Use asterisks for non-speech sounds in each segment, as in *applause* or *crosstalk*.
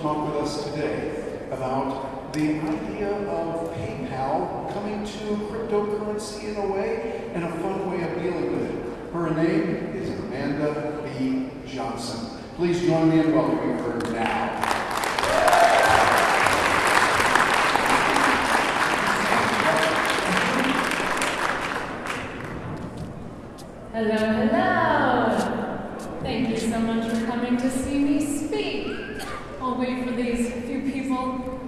talk with us today about the idea of PayPal coming to cryptocurrency in a way and a fun way of dealing with it. Her name is Amanda B. Johnson. Please join me in welcoming her now. Hello, hello. Thank you so much for coming to see me speak. I'll wait for these few people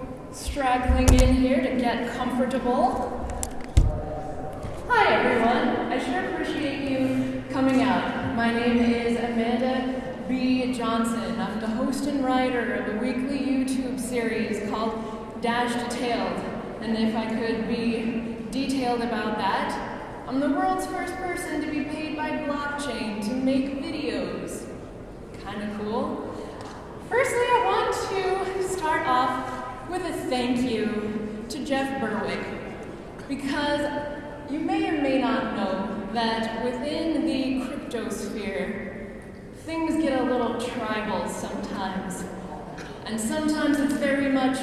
straggling in here to get comfortable. Hi, everyone. I sure appreciate you coming out. My name is Amanda B. Johnson. I'm the host and writer of a weekly YouTube series called Dash Detailed. And if I could be detailed about that, I'm the world's first person to be paid by blockchain to make videos. Kinda cool. Firstly, I want to start off with a thank you to Jeff Berwick because you may or may not know that within the cryptosphere, things get a little tribal sometimes. And sometimes it's very much,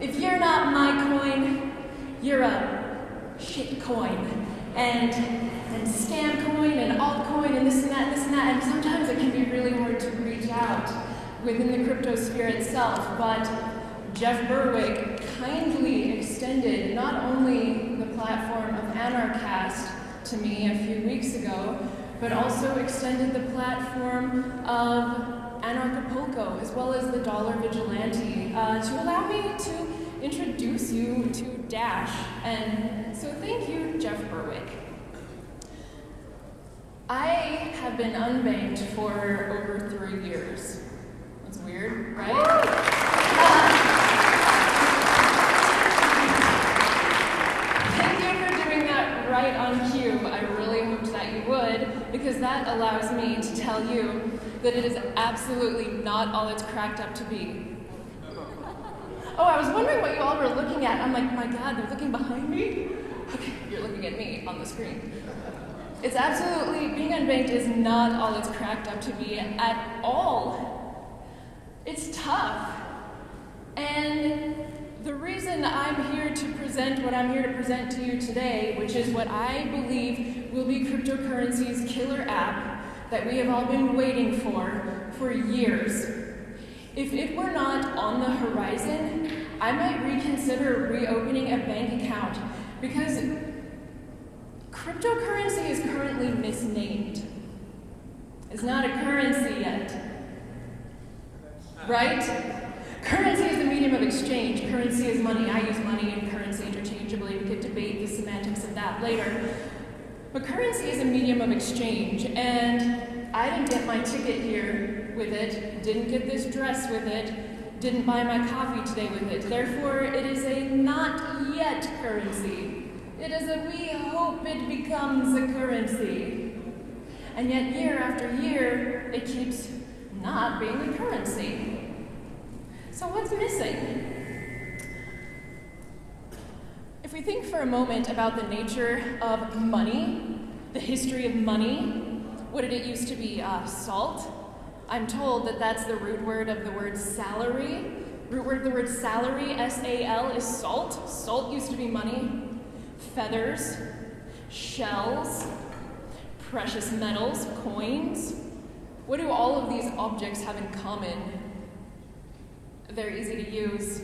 if you're not my coin, you're a shit coin and and scam coin and altcoin and this and that and this and that. And sometimes it can be really hard to reach out within the crypto sphere itself. But Jeff Berwick kindly extended not only the platform of Anarchast to me a few weeks ago, but also extended the platform of Anarchapulco as well as the Dollar Vigilante uh, to allow me to introduce you to Dash. And so thank you, Jeff Berwick. I have been unbanked for over three years. That's weird, right? Thank you for doing that right on cue. I really hoped that you would, because that allows me to tell you that it is absolutely not all it's cracked up to be. Oh, I was wondering what you all were looking at. I'm like, my God, they're looking behind me? Okay, you're looking at me on the screen. It's absolutely, being unbanked is not all it's cracked up to be at all. It's tough. And the reason I'm here to present what I'm here to present to you today, which is what I believe will be cryptocurrency's killer app that we have all been waiting for for years. If it were not on the horizon, I might reconsider reopening a bank account because cryptocurrency is currently misnamed. It's not a currency yet. Right? Currency is the medium of exchange. Currency is money. I use money and currency interchangeably. We could debate the semantics of that later. But currency is a medium of exchange, and I didn't get my ticket here with it, didn't get this dress with it, didn't buy my coffee today with it. Therefore, it is a not yet currency. It is a we hope it becomes a currency. And yet, year after year, it keeps not being a currency. So, what's missing? If we think for a moment about the nature of money, the history of money, what did it used to be? Uh, salt? I'm told that that's the root word of the word salary. Root word of the word salary, S A L, is salt. Salt used to be money. Feathers, shells, precious metals, coins. What do all of these objects have in common? They're easy to use.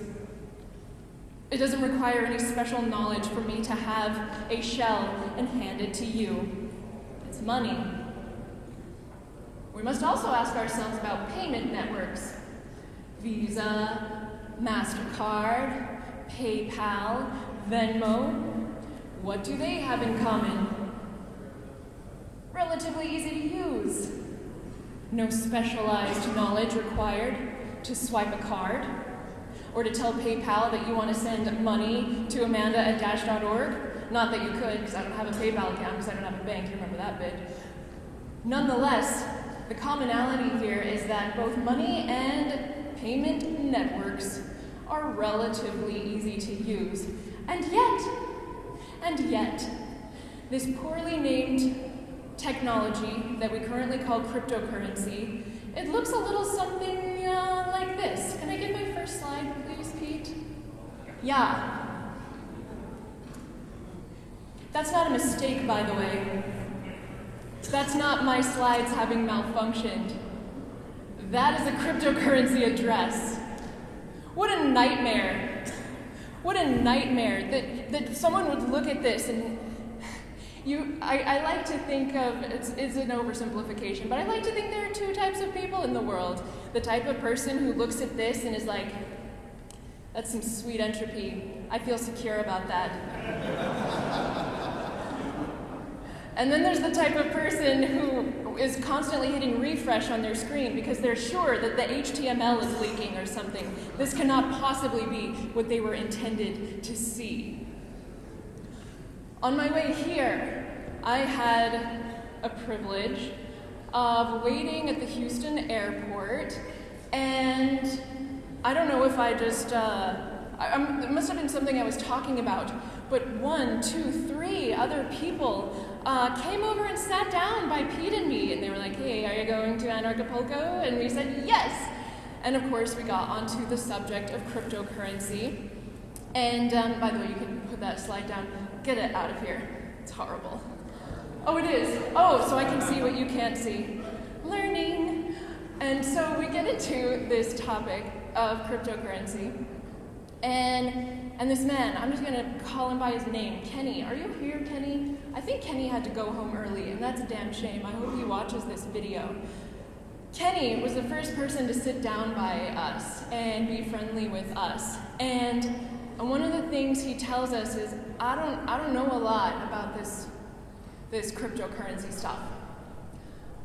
It doesn't require any special knowledge for me to have a shell and hand it to you. It's money. We must also ask ourselves about payment networks Visa, MasterCard, PayPal, Venmo. What do they have in common? Relatively easy to use. No specialized knowledge required to swipe a card or to tell PayPal that you want to send money to Amanda at dash.org. Not that you could, because I don't have a PayPal account, because I don't have a bank. You remember that bit. Nonetheless, the commonality here is that both money and payment networks are relatively easy to use. And yet, and yet, this poorly named technology that we currently call cryptocurrency, it looks a little something uh, like this. Can I get my Yeah. That's not a mistake, by the way. That's not my slides having malfunctioned. That is a cryptocurrency address. What a nightmare. What a nightmare that, that someone would look at this and you I, I like to think of it's, it's an oversimplification, but I like to think there are two types of people in the world. The type of person who looks at this and is like, that's some sweet entropy. I feel secure about that. And then there's the type of person who is constantly hitting refresh on their screen because they're sure that the HTML is leaking or something. This cannot possibly be what they were intended to see. On my way here, I had a privilege of waiting at the Houston airport, and I don't know if I just, uh, I, it must have been something I was talking about, but one, two, three other people uh, came over and sat down by Pete and me, and they were like, hey, are you going to Anarchapulco? And we said, yes. And of course, we got onto the subject of cryptocurrency. And um, by the way, you can put that slide down. Get it out of here. It's horrible. Oh, it is. Oh, so I can see what you can't see. Learning. And so we get into this topic of cryptocurrency. And and this man, I'm just gonna call him by his name, Kenny. Are you here, Kenny? I think Kenny had to go home early, and that's a damn shame. I hope he watches this video. Kenny was the first person to sit down by us and be friendly with us. And, and one of the things he tells us is, I don't, I don't know a lot about this, this cryptocurrency stuff.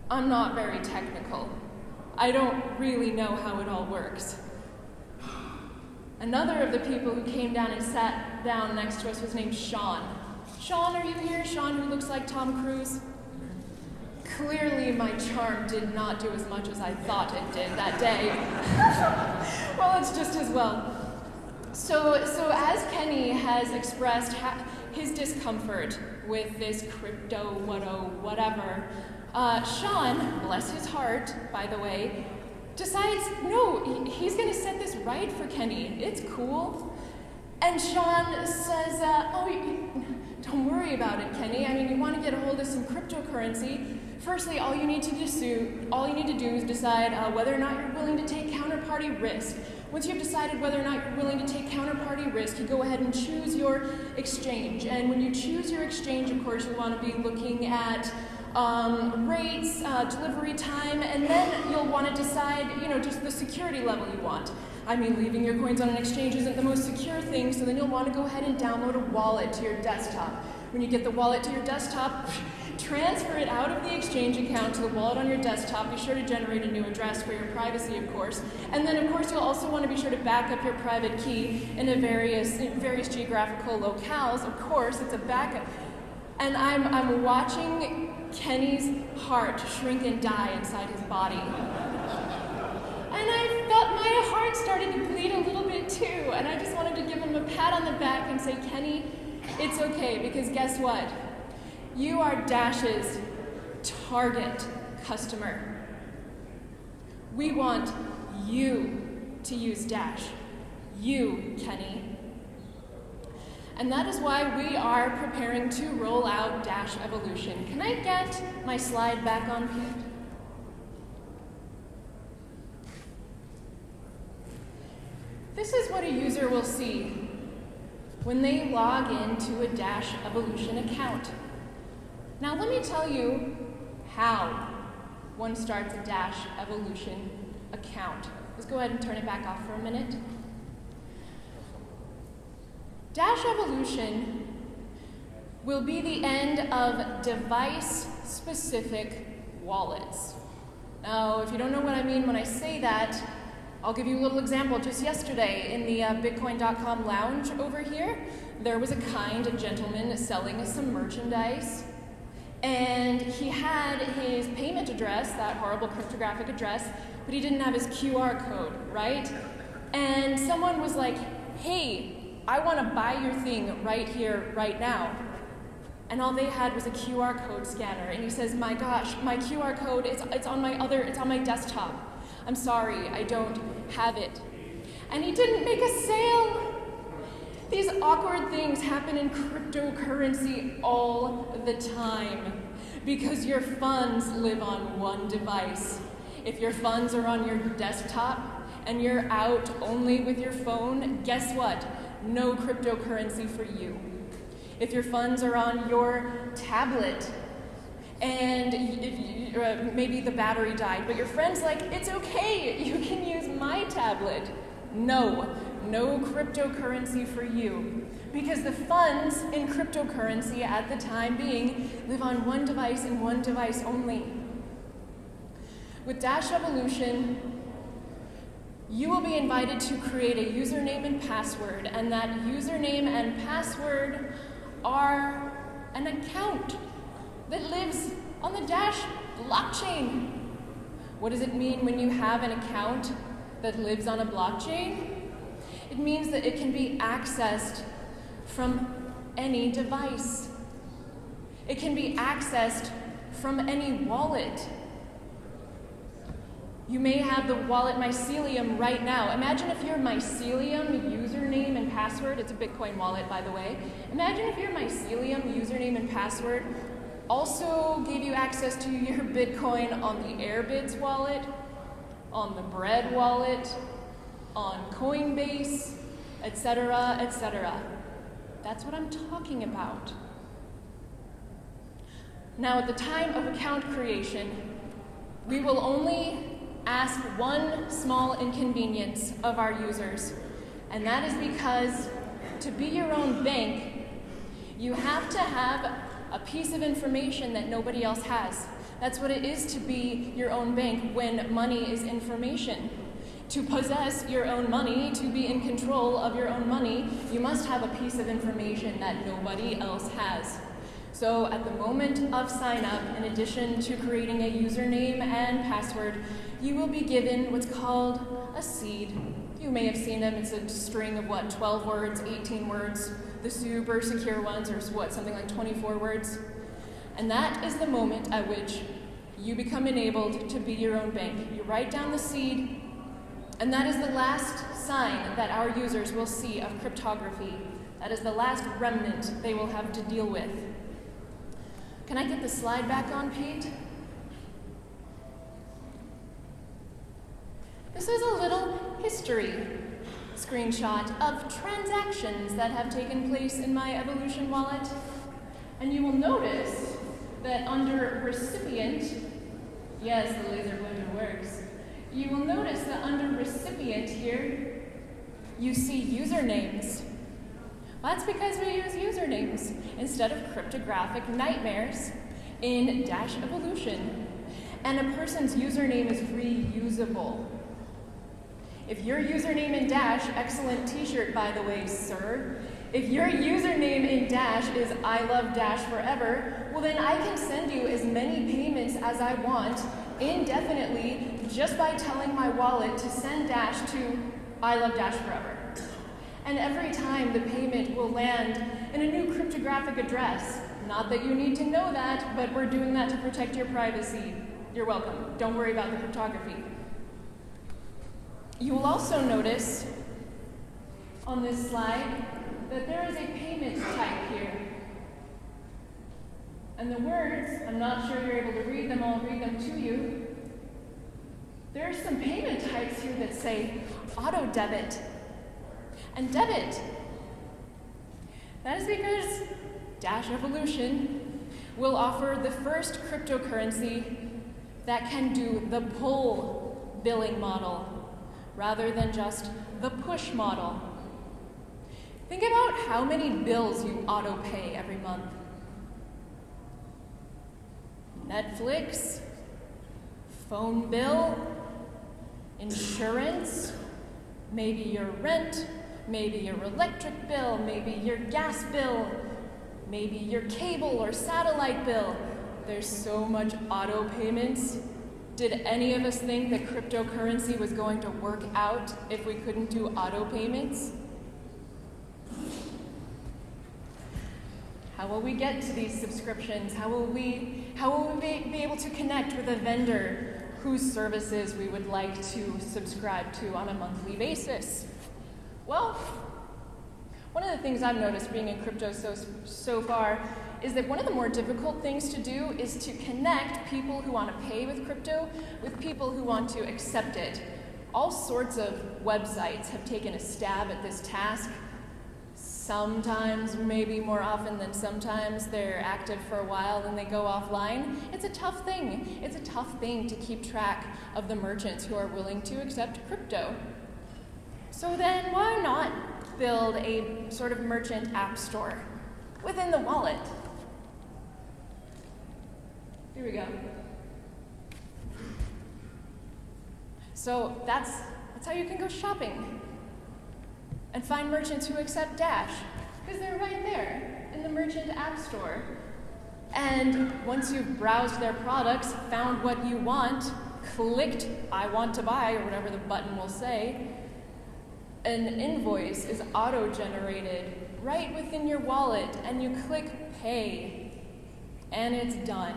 I'm not very technical. I don't really know how it all works. Another of the people who came down and sat down next to us was named Sean. Sean, are you here? Sean, who looks like Tom Cruise? Clearly, my charm did not do as much as I thought it did that day. *laughs* well, it's just as well. So, so as Kenny has expressed ha- his discomfort with this crypto, what whatever, uh, Sean, bless his heart, by the way, decides, no, he's going to set this right for Kenny. It's cool. And Sean says, uh, oh, don't worry about it, Kenny. I mean, you want to get a hold of some cryptocurrency. Firstly, all you need to do, all you need to do is decide uh, whether or not you're willing to take counterparty risk. Once you've decided whether or not you're willing to take counterparty risk, you go ahead and choose your exchange. And when you choose your exchange, of course, you want to be looking at um, rates, uh, delivery time, and then you'll want to decide, you know, just the security level you want. I mean, leaving your coins on an exchange isn't the most secure thing, so then you'll want to go ahead and download a wallet to your desktop. When you get the wallet to your desktop, *laughs* transfer it out of the exchange account to the wallet on your desktop. Be sure to generate a new address for your privacy, of course. And then, of course, you'll also want to be sure to back up your private key in a various, in various geographical locales. Of course, it's a backup. And I'm, I'm watching Kenny's heart shrink and die inside his body. And I felt my heart starting to bleed a little bit too. And I just wanted to give him a pat on the back and say, Kenny, it's okay, because guess what? You are Dash's target customer. We want you to use Dash. You, Kenny. And that is why we are preparing to roll out Dash Evolution. Can I get my slide back on, Pete? This is what a user will see when they log into a Dash Evolution account. Now let me tell you how one starts a Dash Evolution account. Let's go ahead and turn it back off for a minute. Dash evolution will be the end of device-specific wallets. Now, if you don't know what I mean when I say that, I'll give you a little example. Just yesterday in the uh, Bitcoin.com lounge over here, there was a kind gentleman selling some merchandise. And he had his payment address, that horrible cryptographic address, but he didn't have his QR code, right? And someone was like, hey, I want to buy your thing right here, right now. And all they had was a QR code scanner. And he says, my gosh, my QR code, it's, it's on my other, it's on my desktop. I'm sorry, I don't have it. And he didn't make a sale. These awkward things happen in cryptocurrency all the time because your funds live on one device. If your funds are on your desktop and you're out only with your phone, guess what? No cryptocurrency for you. If your funds are on your tablet and you, uh, maybe the battery died, but your friend's like, it's okay, you can use my tablet. No, no cryptocurrency for you. Because the funds in cryptocurrency at the time being live on one device and one device only. With Dash Evolution, you will be invited to create a username and password, and that username and password are an account that lives on the Dash blockchain. What does it mean when you have an account that lives on a blockchain? It means that it can be accessed from any device. It can be accessed from any wallet. You may have the wallet Mycelium right now. Imagine if your Mycelium username and password, it's a Bitcoin wallet by the way. Imagine if your Mycelium username and password also gave you access to your *laughs* Bitcoin on the Airbitz wallet, on the Bread wallet, on Coinbase, etc., etc. That's what I'm talking about. Now, at the time of account creation, we will only ask one small inconvenience of our users, and that is because to be your own bank, you have to have a piece of information that nobody else has. That's what it is to be your own bank when money is information. To possess your own money, to be in control of your own money, you must have a piece of information that nobody else has. So at the moment of sign up, in addition to creating a username and password, you will be given what's called a seed. You may have seen them, it's a string of what, 12 words, 18 words. The super secure ones are what, something like 24 words. And that is the moment at which you become enabled to be your own bank. You write down the seed, and that is the last sign that our users will see of cryptography. That is the last remnant they will have to deal with. Can I get the slide back on, Pete? This is a little history screenshot of transactions that have taken place in my Evolution wallet. And you will notice that under recipient, yes, the laser pointer works, you will notice that under recipient here, you see usernames. Well, that's because we use usernames instead of cryptographic nightmares in Dash Evolution. And a person's username is reusable. If your username in Dash, excellent t-shirt by the way, sir, if your username in Dash is I love Dash forever, well then I can send you as many payments as I want indefinitely just by telling my wallet to send Dash to I love Dash forever. And every time the payment will land in a new cryptographic address. Not that you need to know that, but we're doing that to protect your privacy. You're welcome. Don't worry about the cryptography. You will also notice on this slide that there is a payment type here. And the words, I'm not sure you're able to read them, I'll read them to you. There are some payment types here that say auto debit and debit. That is because Dash Evolution will offer the first cryptocurrency that can do the pull billing model rather than just the push model. Think about how many bills you auto pay every month. Netflix, phone bill, insurance, maybe your rent, maybe your electric bill, maybe your gas bill, maybe your cable or satellite bill. There's so much auto payments. Did any of us think that cryptocurrency was going to work out if we couldn't do auto payments? How will we get to these subscriptions? How will we, how will we be, able to connect with a vendor whose services we would like to subscribe to on a monthly basis? Well, One of the things I've noticed being in crypto so, so far is that one of the more difficult things to do is to connect people who want to pay with crypto with people who want to accept it. All sorts of websites have taken a stab at this task. Sometimes, maybe more often than sometimes, they're active for a while and they go offline. It's a tough thing. It's a tough thing to keep track of the merchants who are willing to accept crypto. So then, why not build a sort of merchant app store within the wallet? Here we go. So that's, that's how you can go shopping and find merchants who accept Dash, because they're right there in the merchant app store. And once you've browsed their products, found what you want, clicked I want to buy, or whatever the button will say, an invoice is auto generated right within your wallet, and you click pay, and it's done.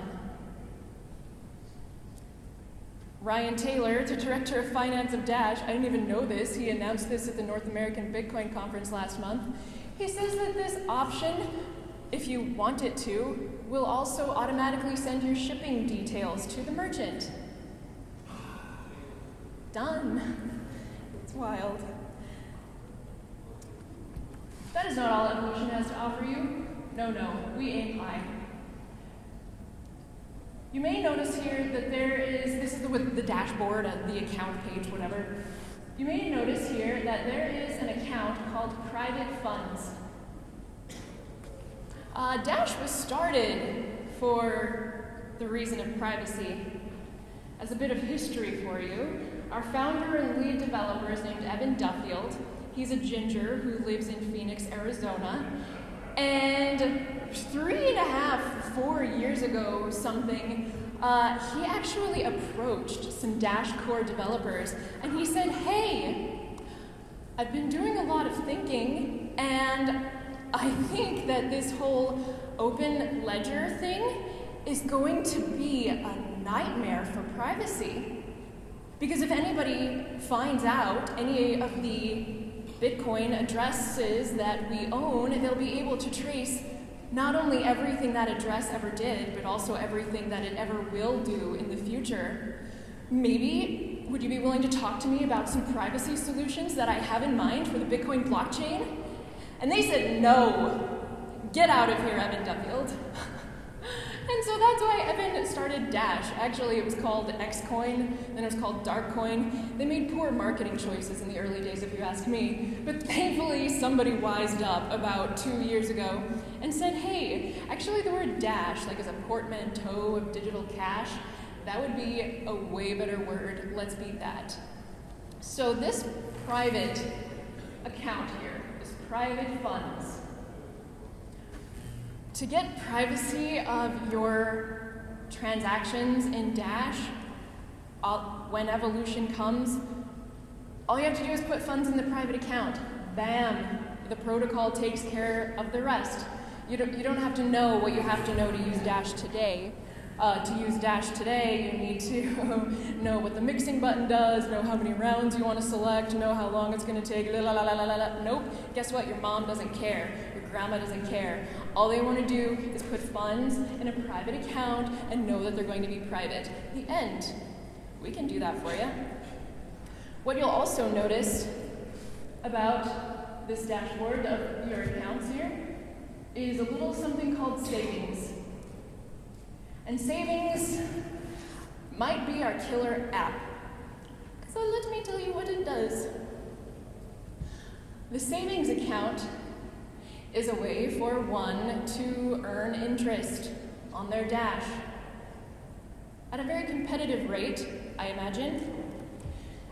Ryan Taylor, the director of finance of Dash, I didn't even know this, he announced this at the North American Bitcoin conference last month. He says that this option, if you want it to, will also automatically send your shipping details to the merchant. Done. It's wild. That is not all evolution has to offer you. No, no, we aim high. You may notice here that there is, this is the, with the dashboard, uh, the account page, whatever. You may notice here that there is an account called Private Funds. Uh, Dash was started for the reason of privacy. As a bit of history for you, our founder and lead developer is named Evan Duffield. He's a ginger who lives in Phoenix, Arizona. And three and a half, four years ago, something, uh, he actually approached some Dash Core developers and he said, Hey, I've been doing a lot of thinking, and I think that this whole open ledger thing is going to be a nightmare for privacy. Because if anybody finds out any of the Bitcoin addresses that we own, they'll be able to trace not only everything that address ever did, but also everything that it ever will do in the future. Maybe would you be willing to talk to me about some privacy solutions that I have in mind for the Bitcoin blockchain? And they said, no. Get out of here, Evan Duffield. *laughs* And so that's why Evan started Dash. Actually, it was called Xcoin, then it was called Darkcoin. They made poor marketing choices in the early days, if you ask me. But thankfully, somebody wised up about two years ago and said, hey, actually, the word Dash, like as a portmanteau of digital cash, that would be a way better word. Let's beat that. So, this private account here, this private funds, to get privacy of your transactions in Dash, all, when evolution comes, all you have to do is put funds in the private account. Bam! The protocol takes care of the rest. You don't, you don't have to know what you have to know to use Dash today. Uh, to use Dash today, you need to *laughs* know what the mixing button does, know how many rounds you want to select, know how long it's going to take. La, la, la, la, la, la. Nope. Guess what? Your mom doesn't care. Your grandma doesn't care. All they want to do is put funds in a private account and know that they're going to be private. The end. We can do that for you. What you'll also notice about this dashboard of your accounts here is a little something called savings. And savings might be our killer app. So let me tell you what it does. The savings account is a way for one to earn interest on their dash at a very competitive rate, I imagine.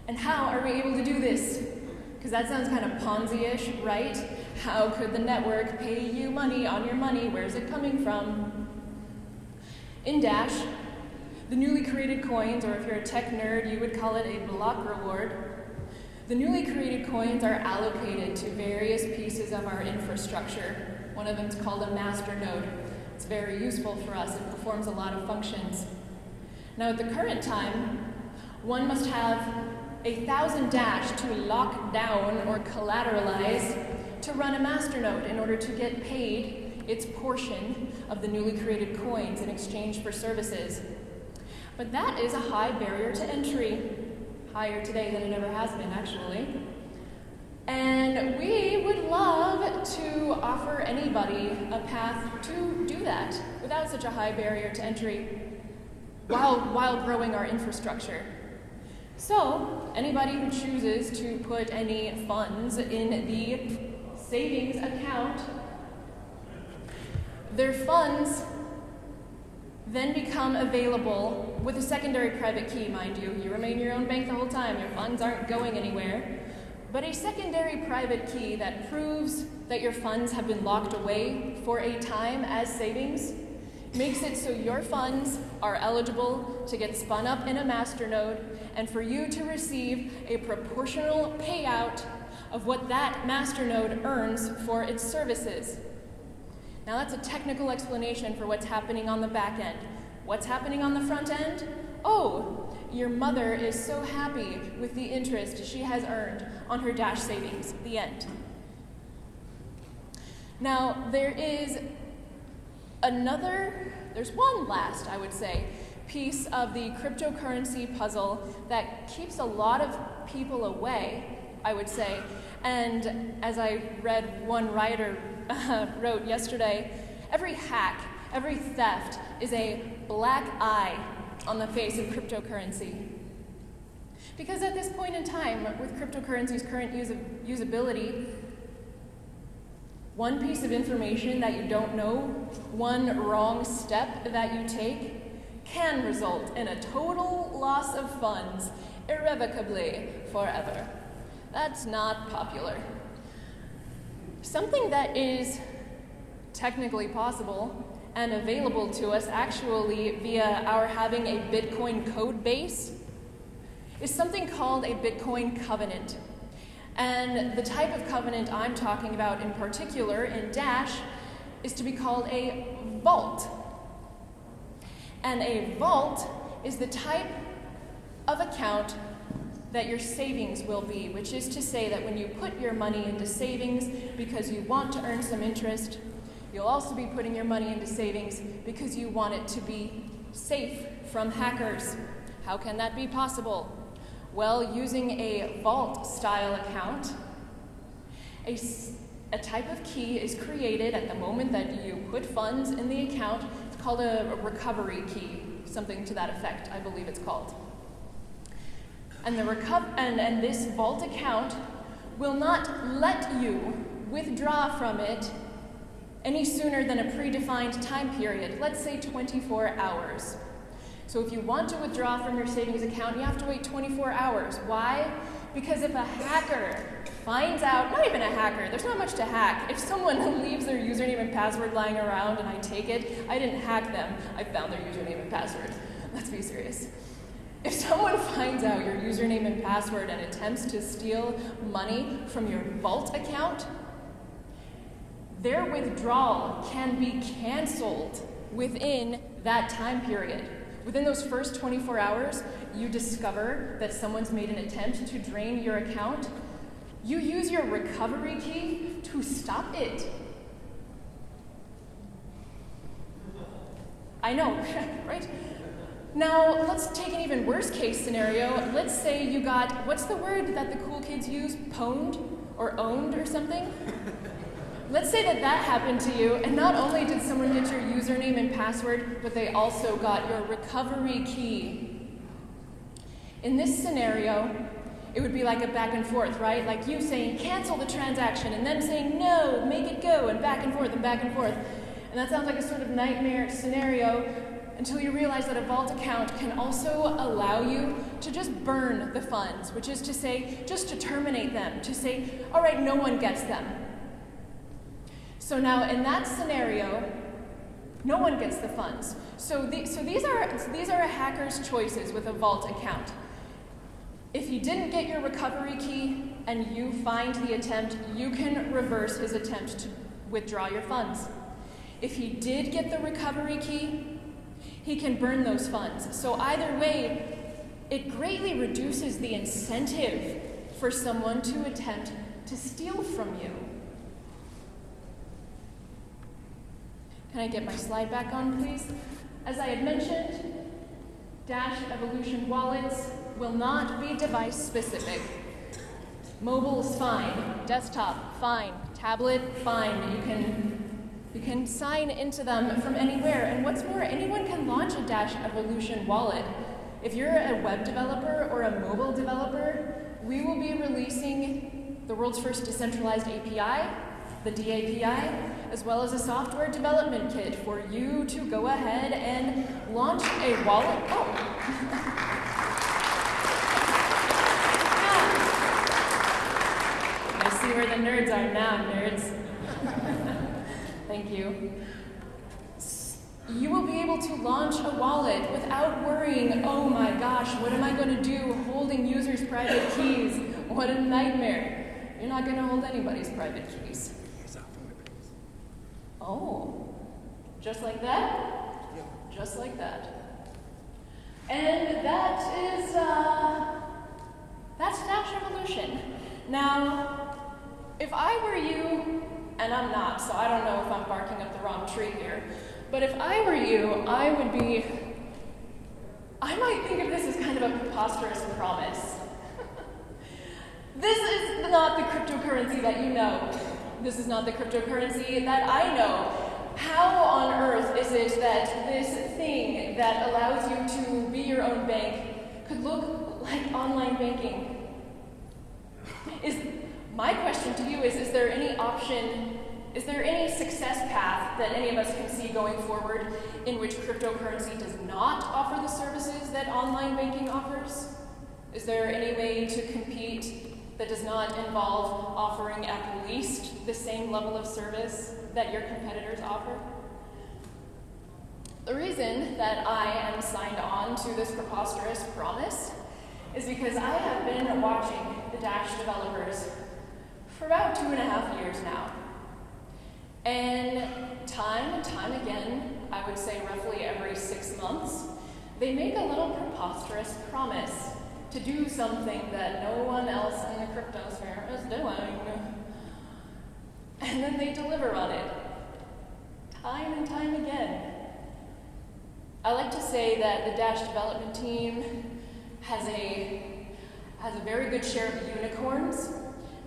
And how are we able to do this? Because that sounds kind of Ponzi ish, right? How could the network pay you money on your money? Where's it coming from? In Dash, the newly created coins, or if you're a tech nerd, you would call it a block reward, the newly created coins are allocated to various pieces of our infrastructure. One of them is called a master node. It's very useful for us. It performs a lot of functions. Now, at the current time, one must have a thousand dash to lock down or collateralize to run a masternode in order to get paid its portion of the newly created coins in exchange for services. But that is a high barrier to entry, higher today than it ever has been, actually. And we would love to offer anybody a path to do that without such a high barrier to entry while, while growing our infrastructure. So, anybody who chooses to put any funds in the savings account, their funds then become available with a secondary private key, mind you. You remain your own bank the whole time, your funds aren't going anywhere. But a secondary private key that proves that your funds have been locked away for a time as savings makes it so your funds are eligible to get spun up in a masternode and for you to receive a proportional payout of what that masternode earns for its services. Now, that's a technical explanation for what's happening on the back end. What's happening on the front end? Oh, your mother is so happy with the interest she has earned on her Dash savings. The end. Now, there is another, there's one last, I would say, piece of the cryptocurrency puzzle that keeps a lot of people away, I would say. And as I read one writer uh, *laughs* wrote yesterday, every hack, every theft is a black eye on the face of cryptocurrency. Because at this point in time, with cryptocurrency's current usability, one piece of information that you don't know, one wrong step that you take, can result in a total loss of funds irrevocably forever. That's not popular. Something that is technically possible and available to us actually via our having a Bitcoin code base is something called a Bitcoin covenant. And the type of covenant I'm talking about in particular in Dash is to be called a vault. And a vault is the type of account that your savings will be, which is to say that when you put your money into savings because you want to earn some interest, you'll also be putting your money into savings because you want it to be safe from hackers. How can that be possible? Well, using a vault style account, a, a type of key is created at the moment that you put funds in the account. It's called a, a recovery key, something to that effect, I believe it's called. And, the and, and this vault account will not let you withdraw from it any sooner than a predefined time period, let's say 24 hours. So if you want to withdraw from your savings account, you have to wait 24 hours. Why? Because if a hacker finds out, not even a hacker, there's not much to hack. If someone *laughs* leaves their username and password lying around and I take it, I didn't hack them, I found their username and password. *laughs* Let's be serious. If someone *laughs* finds out your username and password and attempts to steal money from your vault account, their withdrawal can be canceled within that time period. Within those first 24 hours, you discover that someone's made an attempt to drain your account. You use your recovery key to stop it. I know, *laughs* right? Now, let's take an even worse case scenario. Let's say you got, what's the word that the cool kids use? Pwned or owned or something? *laughs* Let's say that that happened to you, and not only did someone get your username and password, but they also got your recovery key. In this scenario, it would be like a back and forth, right? Like you saying, cancel the transaction, and then saying, no, make it go, and back and forth and back and forth. And that sounds like a sort of nightmare scenario until you realize that a vault account can also allow you to just burn the funds, which is to say, just to terminate them, to say, all right, no one gets them. So now in that scenario, no one gets the funds. So, the, so these, are, these are a hacker's choices with a vault account. If he didn't get your recovery key and you find the attempt, you can reverse his attempt to withdraw your funds. If he did get the recovery key, he can burn those funds. So either way, it greatly reduces the incentive for someone to attempt to steal from you. Can I get my slide back on, please? As I had mentioned, Dash Evolution wallets will not be device specific. Mobile is fine, desktop fine, tablet fine. You can you can sign into them from anywhere. And what's more, anyone can launch a Dash Evolution wallet. If you're a web developer or a mobile developer, we will be releasing the world's first decentralized API, the DAPI, as well as a software development kit for you to go ahead and launch a wallet. Oh. *laughs* I see where the nerds are now, nerds. Thank you. You will be able to launch a wallet without worrying, oh my gosh, what am I going to do holding users' private keys? What a nightmare. You're not going to hold anybody's private keys. Oh, just like that? Just like that. And that is, uh, that's Dash Evolution. Now, if I were you, and I'm not, so I don't know if I'm barking up the wrong tree here, but if I were you, I would be, I might think of this as kind of a preposterous promise. *laughs* this is not the cryptocurrency that you know. This is not the cryptocurrency that I know. How on earth is it that this thing that allows you to be your own bank could look like online banking? Is my question to you is is there any option is there any success path that any of us can see going forward in which cryptocurrency does not offer the services that online banking offers? Is there any way to compete that does not involve offering at least the same level of service that your competitors offer? The reason that I am signed on to this preposterous promise is because I have been watching the Dash developers for about two and a half years now. And time and time again, I would say roughly every six months, they make a little preposterous promise to do something that no one else in the cryptosphere is doing. And then they deliver on it, time and time again. I like to say that the Dash development team has a, has a very good share of unicorns.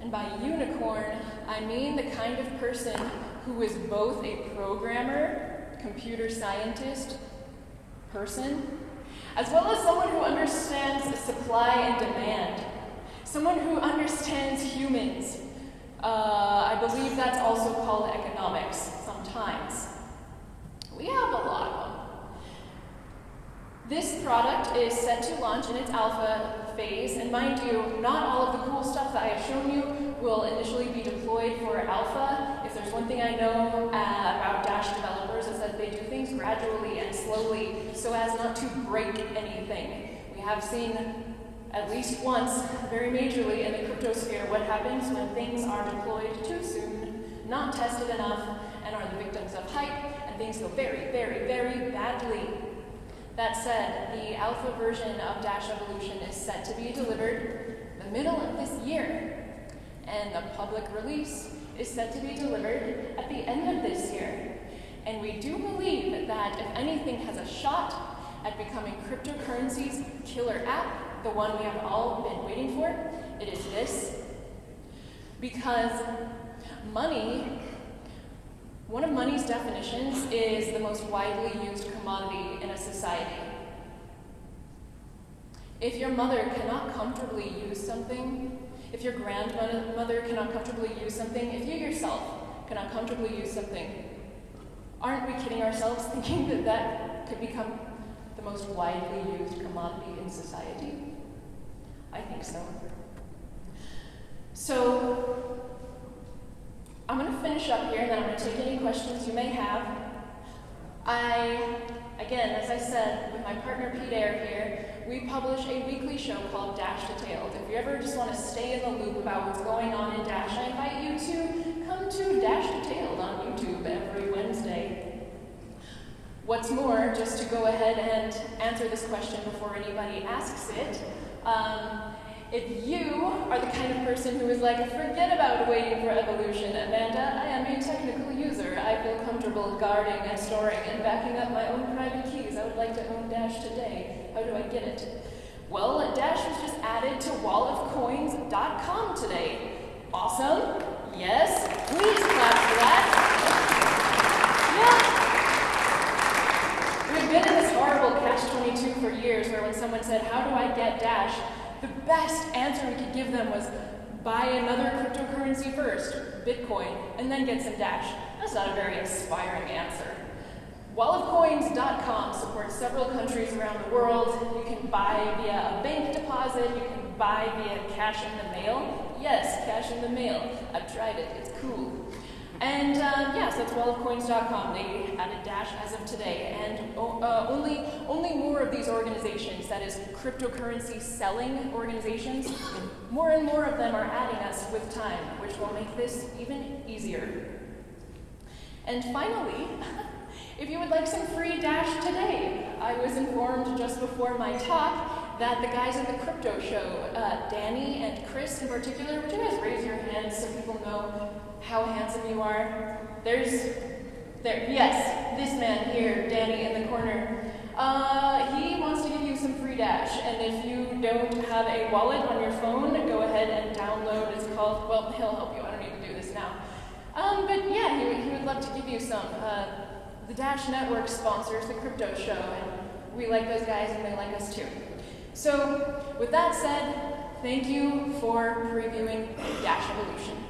And by unicorn, I mean the kind of person who is both a programmer, computer scientist, person, as well as someone who understands supply and demand, someone who understands humans. Uh, I believe that's also called economics sometimes. We have a lot of them. This product is set to launch in its alpha phase, and mind you, not all of the cool stuff that I have shown you will initially be deployed for alpha. If there's one thing I know uh, about Dash developers is that they do things gradually and slowly so as not to break anything. We have seen at least once, very majorly in the cryptosphere, what happens when things are deployed too soon, not tested enough, and are the victims of hype, and things go very, very, very badly. That said, the alpha version of Dash Evolution is set to be delivered the middle of this year, and the public release is set to be delivered at the end of this year. And we do believe that if anything has a shot at becoming cryptocurrency's killer app, the one we have all been waiting for, it is this. Because money one of money's definitions is the most widely used commodity in a society. If your mother cannot comfortably use something, if your grandmother cannot comfortably use something, if you yourself cannot comfortably use something, aren't we kidding ourselves thinking that that could become the most widely used commodity in society? I think so. So, I'm going to finish up here and then I'm going to take any questions you may have. I, again, as I said, with my partner Pete Air here, we publish a weekly show called Dash Detailed. If you ever just want to stay in the loop about what's going on in Dash, I invite you to come to Dash Detailed on YouTube every Wednesday. What's more, just to go ahead and answer this question before anybody asks it, um, if you are the kind of person who is like, forget about waiting for evolution, Amanda, I am a technical user. I feel comfortable guarding and storing and backing up my own private keys. I would like to own Dash today. How do I get it? Well, Dash was just added to wallofcoins.com today. Awesome? Yes? Please clap for that. Yeah. We've been in this horrible catch-22 for years where when someone said, how do I get Dash? The best answer we could give them was buy another cryptocurrency first, Bitcoin, and then get some Dash. That's not a very inspiring answer. WallofCoins.com supports several countries around the world. You can buy via a bank deposit, you can buy via cash in the mail. Yes, cash in the mail. I've tried it, it's cool. And uh, yes, that's wallofcoins.com. They added Dash as of today, and uh, only only more of these organizations, that is, cryptocurrency selling organizations, more and more of them are adding us with time, which will make this even easier. And finally, *laughs* if you would like some free Dash today, I was informed just before my talk that the guys at the crypto show, uh, Danny and Chris in particular, would you guys raise your hands so people know how handsome you are? There's, there, yes, this man here, Danny in the corner. Uh, he wants to give you some free Dash, and if you don't have a wallet on your phone, go ahead and download. It's called, well, he'll help you. I don't need to do this now. Um, but yeah, he, he would love to give you some. Uh, the Dash Network sponsors the crypto show, and we like those guys, and they like us too. So, with that said, thank you for previewing Dash Evolution.